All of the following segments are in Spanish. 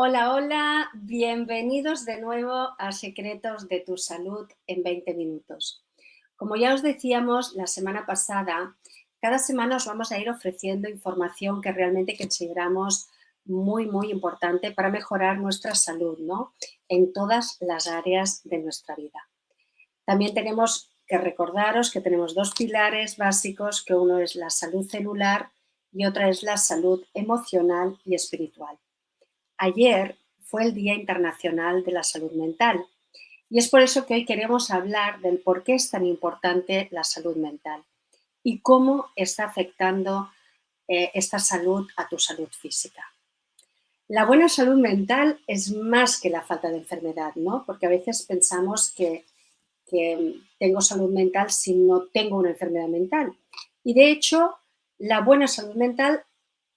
Hola, hola, bienvenidos de nuevo a Secretos de tu Salud en 20 minutos. Como ya os decíamos la semana pasada, cada semana os vamos a ir ofreciendo información que realmente consideramos muy, muy importante para mejorar nuestra salud, ¿no? En todas las áreas de nuestra vida. También tenemos que recordaros que tenemos dos pilares básicos, que uno es la salud celular y otra es la salud emocional y espiritual. Ayer fue el Día Internacional de la Salud Mental y es por eso que hoy queremos hablar del por qué es tan importante la salud mental y cómo está afectando eh, esta salud a tu salud física. La buena salud mental es más que la falta de enfermedad, ¿no? Porque a veces pensamos que, que tengo salud mental si no tengo una enfermedad mental. Y de hecho, la buena salud mental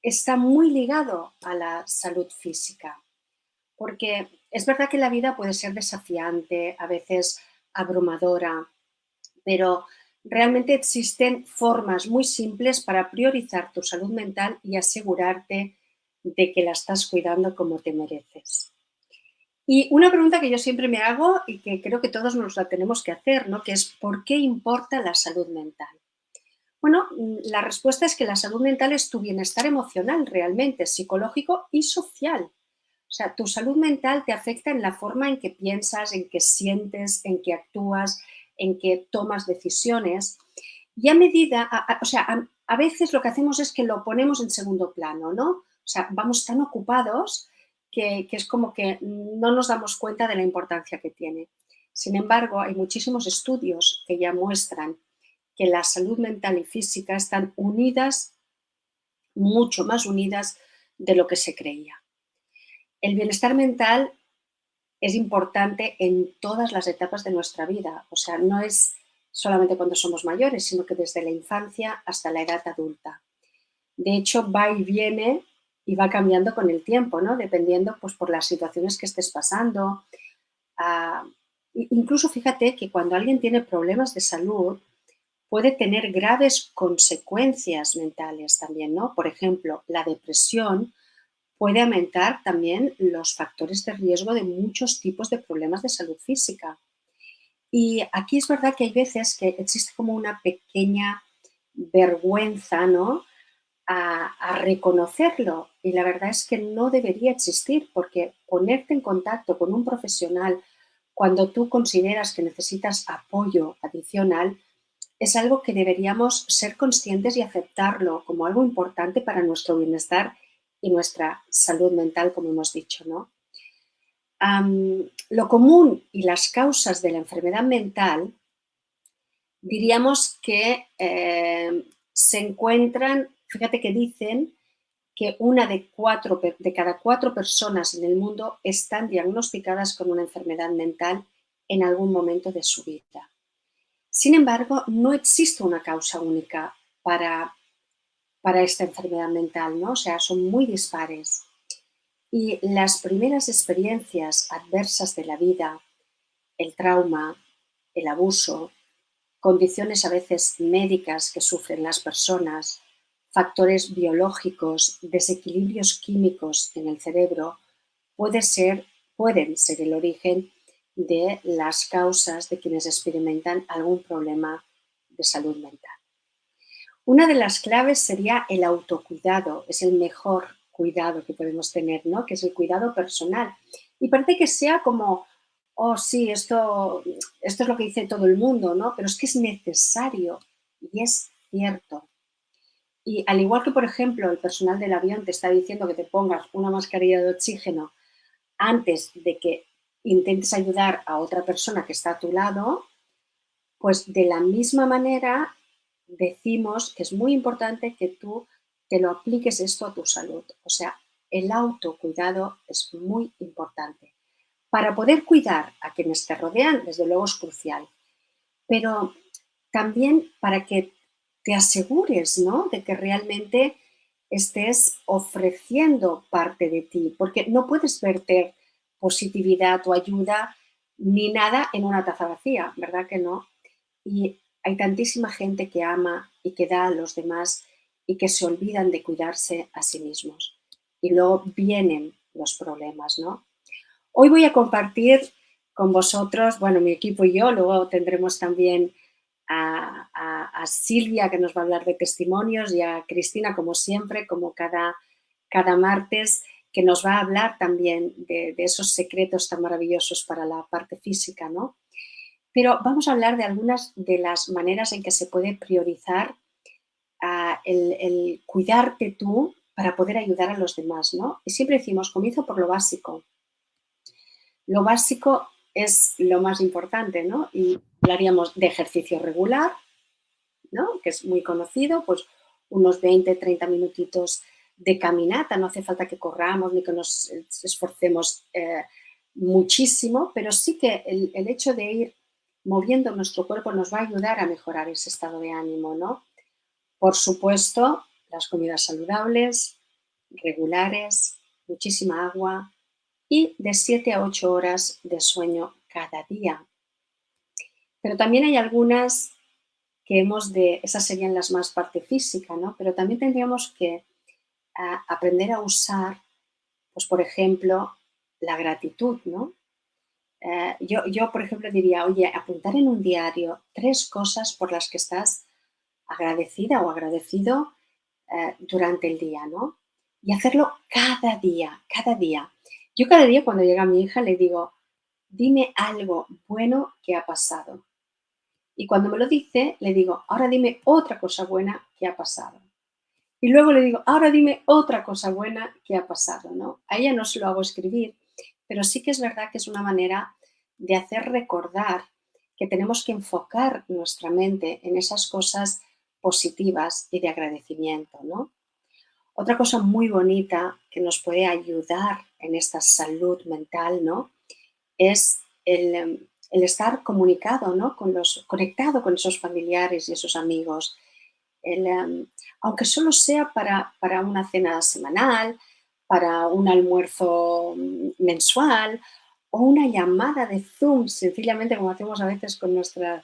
está muy ligado a la salud física, porque es verdad que la vida puede ser desafiante, a veces abrumadora, pero realmente existen formas muy simples para priorizar tu salud mental y asegurarte de que la estás cuidando como te mereces. Y una pregunta que yo siempre me hago y que creo que todos nos la tenemos que hacer, ¿no? que es ¿por qué importa la salud mental? Bueno, la respuesta es que la salud mental es tu bienestar emocional realmente, psicológico y social. O sea, tu salud mental te afecta en la forma en que piensas, en que sientes, en que actúas, en que tomas decisiones. Y a medida, o sea, a, veces lo que hacemos es que lo ponemos en segundo plano, ¿no? O sea, vamos tan ocupados que es como que no nos damos cuenta de la importancia que tiene. Sin embargo, hay muchísimos estudios que ya muestran que la salud mental y física están unidas, mucho más unidas de lo que se creía. El bienestar mental es importante en todas las etapas de nuestra vida, o sea, no es solamente cuando somos mayores, sino que desde la infancia hasta la edad adulta. De hecho, va y viene y va cambiando con el tiempo, ¿no? Dependiendo pues, por las situaciones que estés pasando. Ah, incluso fíjate que cuando alguien tiene problemas de salud, puede tener graves consecuencias mentales también, ¿no? Por ejemplo, la depresión puede aumentar también los factores de riesgo de muchos tipos de problemas de salud física. Y aquí es verdad que hay veces que existe como una pequeña vergüenza, ¿no? A, a, reconocerlo y la verdad es que no debería existir porque ponerte en contacto con un profesional cuando tú consideras que necesitas apoyo adicional es algo que deberíamos ser conscientes y aceptarlo como algo importante para nuestro bienestar y nuestra salud mental, como hemos dicho. ¿no? lo común y las causas de la enfermedad mental diríamos que eh, se encuentran, fíjate que dicen que una de, cuatro, de cada cuatro personas en el mundo están diagnosticadas con una enfermedad mental en algún momento de su vida. Sin embargo, no existe una causa única para, para esta enfermedad mental, ¿no? O sea, son muy dispares. Y las primeras experiencias adversas de la vida, el trauma, el abuso, condiciones a veces médicas que sufren las personas, factores biológicos, desequilibrios químicos en el cerebro, puede ser, pueden ser el origen de las causas de quienes experimentan algún problema de salud mental. Una de las claves sería el autocuidado, es el mejor cuidado que podemos tener, ¿no? que es el cuidado personal. Y parece que sea como, oh sí, esto, esto es lo que dice todo el mundo, ¿no? pero es que es necesario y es cierto. Y al igual que, por ejemplo, el personal del avión te está diciendo que te pongas una mascarilla de oxígeno antes de que intentes ayudar a otra persona que está a tu lado, pues de la misma manera decimos que es muy importante que tú te lo apliques esto a tu salud. O sea, el autocuidado es muy importante. Para poder cuidar a quienes te rodean, desde luego es crucial, pero también para que te asegures ¿no? de que realmente estés ofreciendo parte de ti, porque no puedes verter positividad o ayuda ni nada en una taza vacía, ¿verdad que no? Y hay tantísima gente que ama y que da a los demás y que se olvidan de cuidarse a sí mismos. Y luego vienen los problemas, ¿no? Hoy voy a compartir con vosotros, bueno, mi equipo y yo, luego tendremos también a, Silvia que nos va a hablar de testimonios y a Cristina, como siempre, como cada, cada martes, que nos va a hablar también de, esos secretos tan maravillosos para la parte física, ¿no? Pero vamos a hablar de algunas de las maneras en que se puede priorizar ah, el, cuidarte tú para poder ayudar a los demás, ¿no? Y siempre decimos, comienzo por lo básico. Lo básico es lo más importante, ¿no? Y hablaríamos de ejercicio regular, ¿no? Que es muy conocido, pues unos 20, 30 minutitos de caminata, no hace falta que corramos ni que nos esforcemos eh, muchísimo, pero sí que el, el, hecho de ir moviendo nuestro cuerpo nos va a ayudar a mejorar ese estado de ánimo, ¿no? Por supuesto, las comidas saludables, regulares, muchísima agua y de 7 a 8 horas de sueño cada día. Pero también hay algunas que hemos de, esas serían las más parte física, ¿no? Pero también tendríamos que aprender a usar, pues por ejemplo, la gratitud, ¿no? Eh, yo, yo, por ejemplo, diría, oye, apuntar en un diario tres cosas por las que estás agradecida o agradecido eh, durante el día, ¿no? Y hacerlo cada día, cada día. Yo cada día cuando llega mi hija le digo, dime algo bueno que ha pasado. Y cuando me lo dice, le digo, ahora dime otra cosa buena que ha pasado. Y luego le digo, ahora dime otra cosa buena que ha pasado, ¿no? A ella no se lo hago escribir, pero sí que es verdad que es una manera de hacer recordar que tenemos que enfocar nuestra mente en esas cosas positivas y de agradecimiento, ¿no? Otra cosa muy bonita que nos puede ayudar en esta salud mental, ¿no? Es el, estar comunicado, ¿no? Con los, conectado con esos familiares y esos amigos. Em, aunque solo sea para, para una cena semanal, para un almuerzo mensual o una llamada de Zoom, sencillamente como hacemos a veces con nuestra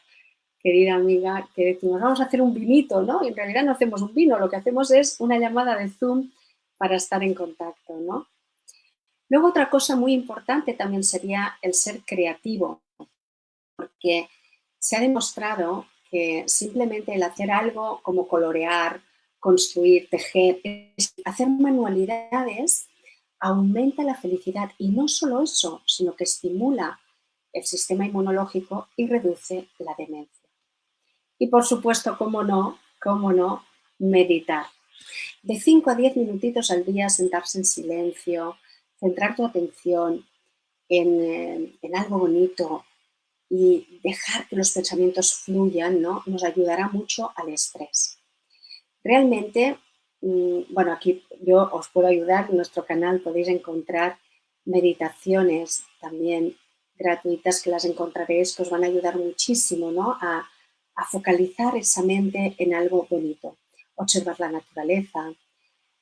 querida amiga, que decimos, vamos a hacer un vinito, ¿no? Y en realidad no hacemos un vino, lo que hacemos es una llamada de Zoom para estar en contacto, ¿no? Luego otra cosa muy importante también sería el ser creativo, porque se ha demostrado que simplemente el hacer algo como colorear, construir, tejer, hacer manualidades, aumenta la felicidad y no solo eso, sino que estimula el sistema inmunológico y reduce la demencia. Y por supuesto, cómo no, cómo no, meditar. De 5 a 10 minutitos al día sentarse en silencio, centrar tu atención en, eh, en algo bonito, y dejar que los pensamientos fluyan, ¿no? Nos ayudará mucho al estrés. Realmente, mm, bueno, aquí yo os puedo ayudar, en nuestro canal podéis encontrar meditaciones también gratuitas que las encontraréis, que os van a ayudar muchísimo, ¿no? A, a focalizar esa mente en algo bonito, observar la naturaleza,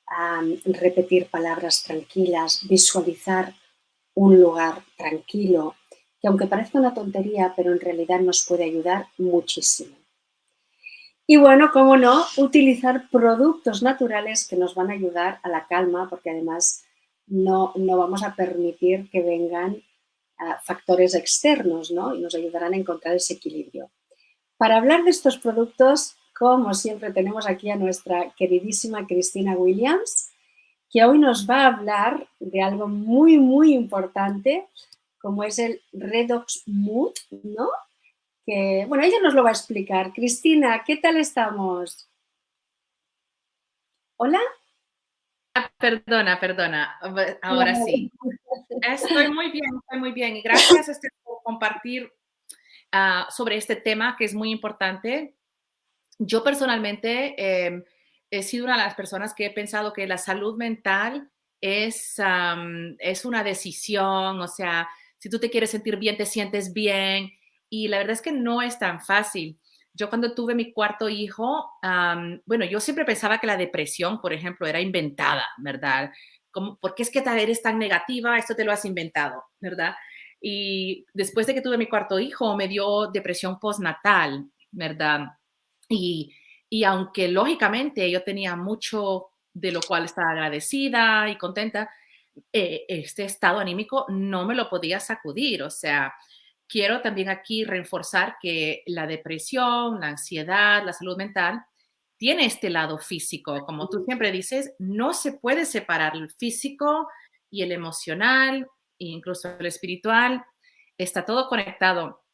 a repetir palabras tranquilas, visualizar un lugar tranquilo, que aunque parezca una tontería, pero en realidad nos puede ayudar muchísimo. Y bueno, cómo no, utilizar productos naturales que nos van a ayudar a la calma, porque además no, no vamos a permitir que vengan ah, factores externos, ¿no? Y nos ayudarán a encontrar ese equilibrio. Para hablar de estos productos, como siempre tenemos aquí a nuestra queridísima Cristina Williams, que hoy nos va a hablar de algo muy, muy importante como es el Redox Mood, ¿no? Que, bueno, ella nos lo va a explicar. Cristina, ¿qué tal estamos? ¿Hola? Ah, perdona, perdona, ahora sí. Estoy muy bien, estoy muy bien. Y gracias este, por compartir uh, sobre este tema que es muy importante. Yo personalmente eh, he sido una de las personas que he pensado que la salud mental es, um, es una decisión, o sea, si tú te quieres sentir bien, te sientes bien. Y la verdad es que no es tan fácil. Yo cuando tuve mi cuarto hijo, bueno, yo siempre pensaba que la depresión, por ejemplo, era inventada, ¿verdad? Como, ¿Por qué es que eres tan negativa? Esto te lo has inventado, ¿verdad? Y después de que tuve mi cuarto hijo, me dio depresión postnatal, ¿verdad? Y, y aunque lógicamente yo tenía mucho de lo cual estaba agradecida y contenta, eh, este estado anímico no me lo podía sacudir. O sea, quiero también aquí reforzar que la depresión, la ansiedad, la salud mental tiene este lado físico. Como tú siempre dices, no se puede separar el físico y el emocional, e incluso el espiritual. Está todo conectado.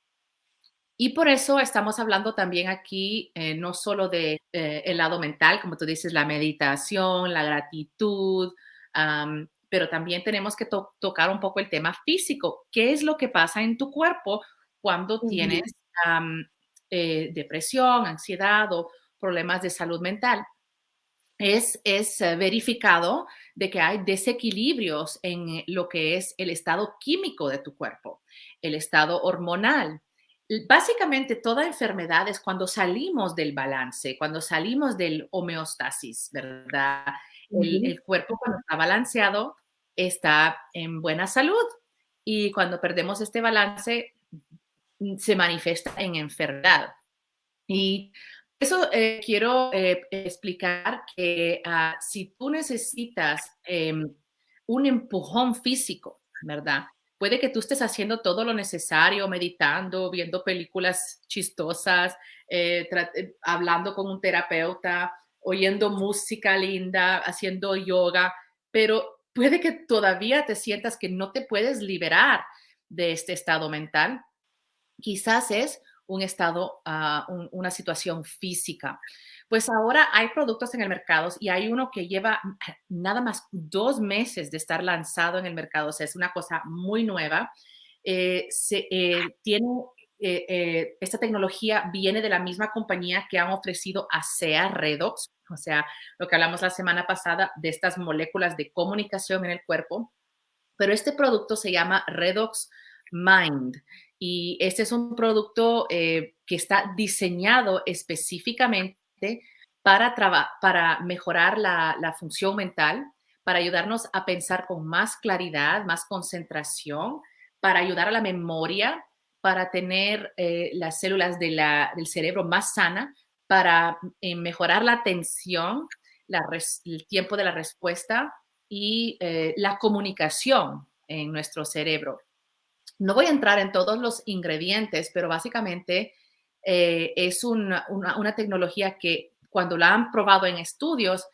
Y por eso estamos hablando también aquí eh, no solo de eh, el lado mental, como tú dices, la meditación, la gratitud, pero también tenemos que tocar un poco el tema físico. ¿Qué es lo que pasa en tu cuerpo cuando tienes eh, depresión, ansiedad o problemas de salud mental? Es, es verificado de que hay desequilibrios en lo que es el estado químico de tu cuerpo, el estado hormonal. Básicamente toda enfermedad es cuando salimos del balance, cuando salimos del homeostasis, ¿verdad? el, cuerpo cuando está balanceado está en buena salud y cuando perdemos este balance mm, se manifiesta en enfermedad. Y eso eh, quiero eh, explicar que ah, si tú necesitas em, un empujón físico, ¿verdad? Puede que tú estés haciendo todo lo necesario, meditando, viendo películas chistosas, eh, hablando con un terapeuta, oyendo música linda, haciendo yoga, pero puede que todavía te sientas que no te puedes liberar de este estado mental. Quizás es un estado, ah, una situación física. Pues ahora hay productos en el mercado y hay uno que lleva nada más dos meses de estar lanzado en el mercado. O sea, es una cosa muy nueva. Eh, se, eh, tiene, eh, esta tecnología viene de la misma compañía que han ofrecido a SEA Redox o sea, lo que hablamos la semana pasada de estas moléculas de comunicación en el cuerpo. Pero este producto se llama Redox Mind y este es un producto eh, que está diseñado específicamente para, para mejorar la, función mental, para ayudarnos a pensar con más claridad, más concentración, para ayudar a la memoria, para tener eh, las células del cerebro más sana, para eh, mejorar la atención, el tiempo de la respuesta y eh, la comunicación en nuestro cerebro. No voy a entrar en todos los ingredientes, pero básicamente es una, tecnología que cuando la han probado en estudios,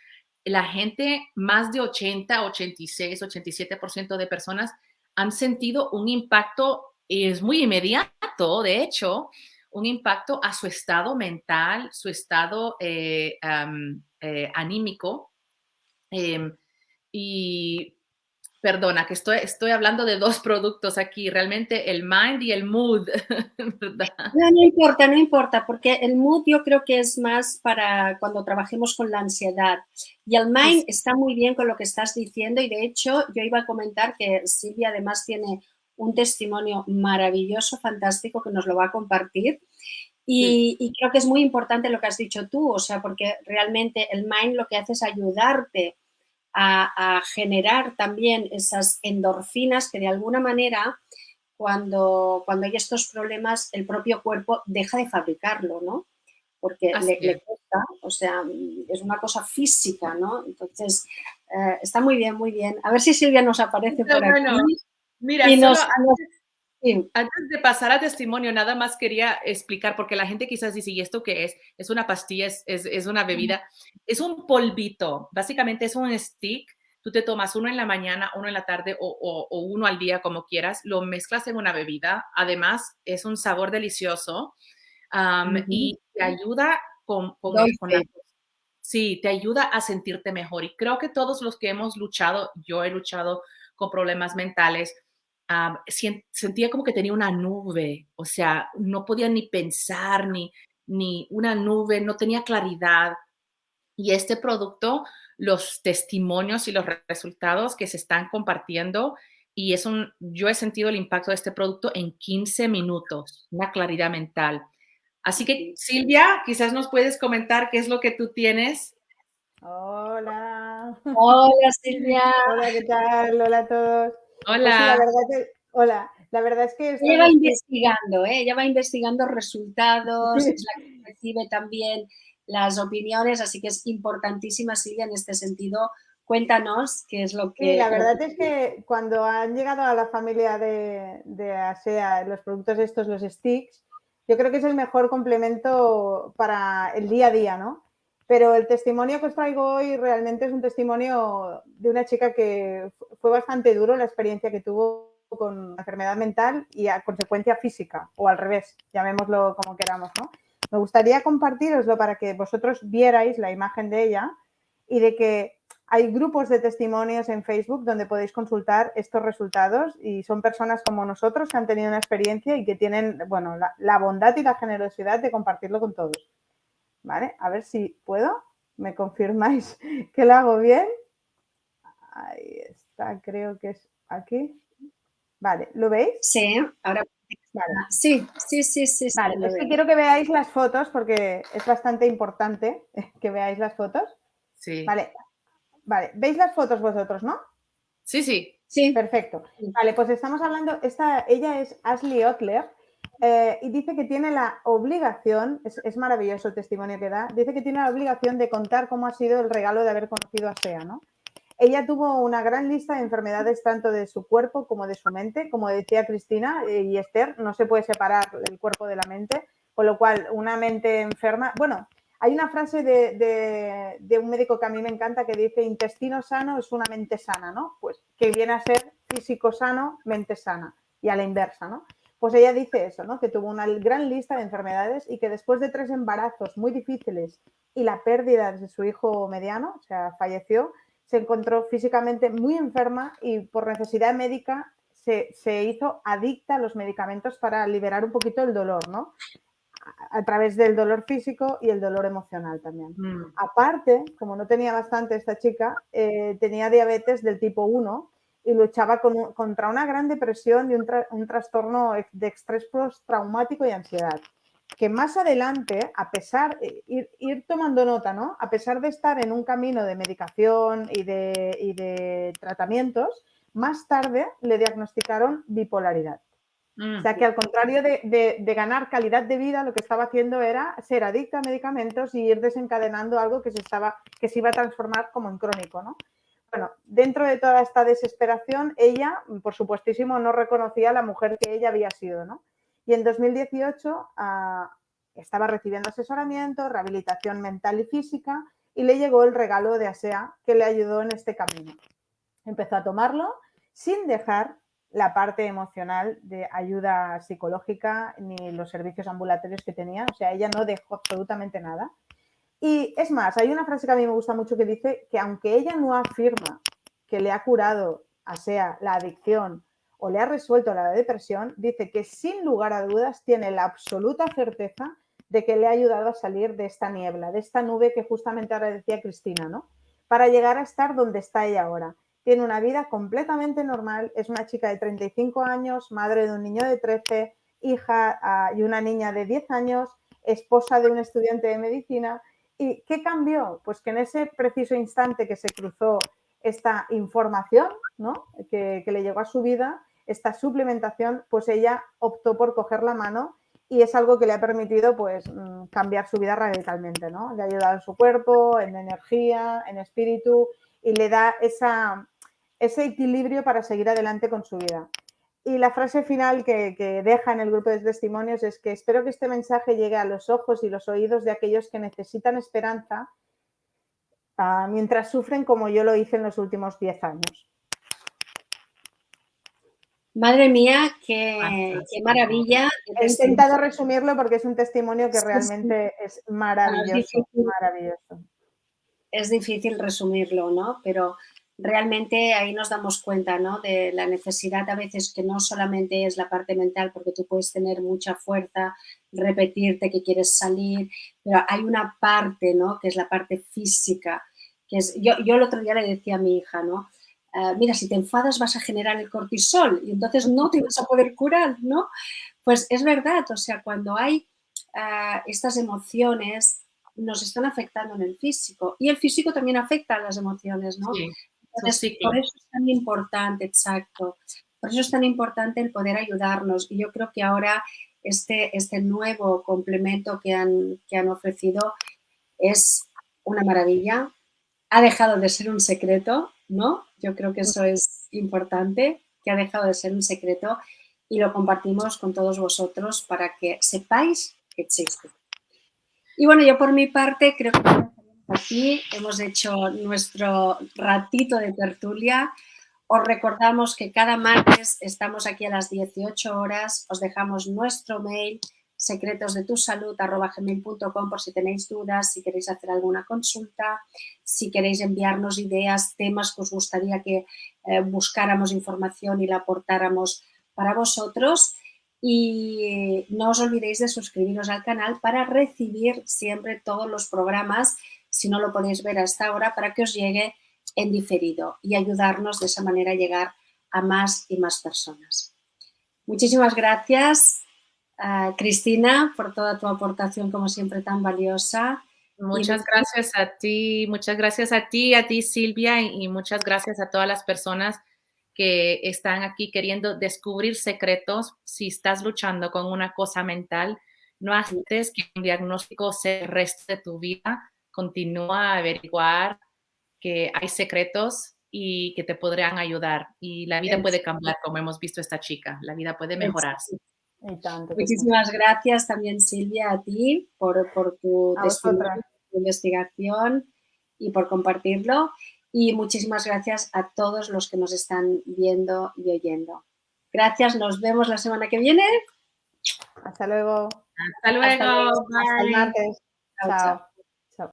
la gente, más de 80, 86, 87% de personas han sentido un impacto, es muy inmediato, de hecho, un impacto a su estado mental, su estado eh, eh, anímico. Em, y perdona, que estoy, estoy hablando de dos productos aquí, realmente el mind y el mood. No, no importa, no importa, porque el mood yo creo que es más para cuando trabajemos con la ansiedad. Y el mind está muy bien con lo que estás diciendo y de hecho yo iba a comentar que Silvia además tiene un testimonio maravilloso, fantástico, que nos lo va a compartir. Y, creo que es muy importante lo que has dicho tú, o sea, porque realmente el mind lo que hace es ayudarte a, generar también esas endorfinas que de alguna manera cuando, cuando hay estos problemas el propio cuerpo deja de fabricarlo, ¿no? Porque le, cuesta, o sea, es una cosa física, ¿no? Entonces, eh, está muy bien, muy bien. A ver si Silvia nos aparece por aquí. Mira, antes, de pasar a testimonio, nada más quería explicar, porque la gente quizás dice, ¿y esto qué es? Es una pastilla, es, es, una bebida. Es un polvito, básicamente es un stick. Tú te tomas uno en la mañana, uno en la tarde o, o, uno al día, como quieras. Lo mezclas en una bebida. Además, es un sabor delicioso y te ayuda con, con, con la, Sí, te ayuda a sentirte mejor. Y creo que todos los que hemos luchado, yo he luchado con problemas mentales, sentía como que tenía una nube, o sea, no podía ni pensar, ni, ni una nube, no tenía claridad. Y este producto, los testimonios y los resultados que se están compartiendo, y es un, yo he sentido el impacto de este producto en 15 minutos, una claridad mental. Así que, Silvia, quizás nos puedes comentar qué es lo que tú tienes. Hola. Hola, Silvia. Hola, ¿qué tal? Hola a todos. Pues hola. la hola, la verdad es que... Ella va investigando, ¿eh? ella va investigando resultados, es la que recibe también las opiniones, así que es importantísima, Silvia, en este sentido, Cuéntanos qué es lo que... Sí, la verdad es que cuando han llegado a la familia de, de ASEA los productos estos, los sticks, yo creo que es el mejor complemento para el día a día, ¿no? Pero el testimonio que os traigo hoy realmente es un testimonio de una chica que fue bastante duro la experiencia que tuvo con enfermedad mental y a consecuencia física, o al revés, llamémoslo como queramos. Me gustaría compartiroslo para que vosotros vierais la imagen de ella y de que hay grupos de testimonios en Facebook donde podéis consultar estos resultados y son personas como nosotros que han tenido una experiencia y que tienen, bueno, la, bondad y la generosidad de compartirlo con todos. ¿Vale? A ver si puedo. ¿Me confirmáis que lo hago bien? Ahí está, creo que es aquí. Vale, ¿lo veis? Sí, ahora Sí, sí, sí, sí. Vale, es que quiero que veáis las fotos porque es bastante importante que veáis las fotos. Sí. Vale, Vale, ¿veis las fotos vosotros, no? Sí, sí. Sí. Perfecto. Vale, pues estamos hablando, esta, ella es Ashley Otler eh, y dice que tiene la obligación, es, maravilloso el testimonio que da, dice que tiene la obligación de contar cómo ha sido el regalo de haber conocido a Sea, ¿no? Ella tuvo una gran lista de enfermedades tanto de su cuerpo como de su mente, como decía Cristina eh, y Esther, no se puede separar el cuerpo de la mente, con lo cual una mente enferma, bueno, hay una frase de, un médico que a mí me encanta que dice intestino sano es una mente sana, ¿no? Pues que viene a ser físico sano, mente sana y a la inversa, ¿no? Pues ella dice eso, ¿no? Que tuvo una gran lista de enfermedades y que después de tres embarazos muy difíciles y la pérdida de su hijo mediano, o sea, falleció, se encontró físicamente muy enferma y por necesidad médica se, se hizo adicta a los medicamentos para liberar un poquito el dolor, ¿no? a través del dolor físico y el dolor emocional también. Mm. Aparte, como no tenía bastante esta chica, eh, tenía diabetes del tipo 1 y luchaba contra una gran depresión y un, trastorno de estrés postraumático y ansiedad. Que más adelante, a pesar, eh, ir, ir, tomando nota, ¿no? A pesar de estar en un camino de medicación y de, y de tratamientos, más tarde le diagnosticaron bipolaridad. O sea que al contrario de, ganar calidad de vida, lo que estaba haciendo era ser adicta a medicamentos y ir desencadenando algo que se, estaba, que se iba a transformar como en crónico, ¿no? Bueno, dentro de toda esta desesperación, ella, por supuestísimo, no reconocía a la mujer que ella había sido, ¿no? Y en 2018 ah, estaba recibiendo asesoramiento, rehabilitación mental y física y le llegó el regalo de ASEA que le ayudó en este camino. Empezó a tomarlo sin dejar la parte emocional de ayuda psicológica ni los servicios ambulatorios que tenía. O sea, ella no dejó absolutamente nada. Y es más, hay una frase que a mí me gusta mucho que dice que aunque ella no afirma que le ha curado, a sea la adicción o le ha resuelto la depresión, dice que sin lugar a dudas tiene la absoluta certeza de que le ha ayudado a salir de esta niebla, de esta nube que justamente ahora decía Cristina, ¿no? Para llegar a estar donde está ella ahora tiene una vida completamente normal, es una chica de 35 años, madre de un niño de 13, hija ah, y una niña de 10 años, esposa de un estudiante de medicina. ¿Y qué cambió? Pues que en ese preciso instante que se cruzó esta información ¿no? que, le llegó a su vida, esta suplementación, pues ella optó por coger la mano y es algo que le ha permitido pues mm, cambiar su vida radicalmente, ¿no? Le ha ayudado en su cuerpo, en energía, en espíritu y le da esa, ese equilibrio para seguir adelante con su vida. Y la frase final que, deja en el grupo de testimonios es que espero que este mensaje llegue a los ojos y los oídos de aquellos que necesitan esperanza ah, mientras sufren como yo lo hice en los últimos 10 años. Madre mía, qué, maravilla. He intentado resumirlo porque es un testimonio que realmente es maravilloso, maravilloso. Es difícil resumirlo, ¿no? Pero realmente ahí nos damos cuenta ¿no? de la necesidad a veces que no solamente es la parte mental, porque tú puedes tener mucha fuerza, repetirte que quieres salir, pero hay una parte ¿no? que es la parte física. Que es, yo, yo el otro día le decía a mi hija, ¿no? Ah, mira, si te enfadas vas a generar el cortisol y entonces no te vas a poder curar, ¿no? Pues es verdad, o sea, cuando hay ah, estas emociones nos están afectando en el físico y el físico también afecta a las emociones, ¿no? Por eso es tan importante, exacto, por eso es tan importante el poder ayudarnos. Y yo creo que ahora este, este nuevo complemento que han, que han ofrecido es una maravilla ha dejado de ser un secreto, ¿no? Yo creo que eso es importante, que ha dejado de ser un secreto y lo compartimos con todos vosotros para que sepáis que existe. Y bueno, yo por mi parte creo que aquí hemos hecho nuestro ratito de tertulia. Os recordamos que cada martes estamos aquí a las 18 horas, os dejamos nuestro mail secretosdetusalud.com por si tenéis dudas, si queréis hacer alguna consulta, si queréis enviarnos ideas, temas que os gustaría que eh, buscáramos información y la aportáramos para vosotros. Y no os olvidéis de suscribiros al canal para recibir siempre todos los programas, si no lo podéis ver hasta ahora, para que os llegue en diferido y ayudarnos de esa manera a llegar a más y más personas. Muchísimas gracias Cristina, por toda tu aportación, como siempre, tan valiosa. Muchas gracias a ti, muchas gracias a ti, a ti Silvia, y muchas gracias a todas las personas que están aquí queriendo descubrir secretos. Si estás luchando con una cosa mental, no haces que un diagnóstico se reste de tu vida. Continúa a averiguar que hay secretos y que te podrían ayudar. Y la vida puede cambiar, como hemos visto esta chica. La vida puede mejorarse. Muchísimas gracias también, Silvia, a ti por, tu, investigación y por compartirlo. Y muchísimas gracias a todos los que nos están viendo y oyendo. Gracias, nos vemos la semana que viene. Hasta luego. Hasta luego. Hasta, el martes. chao.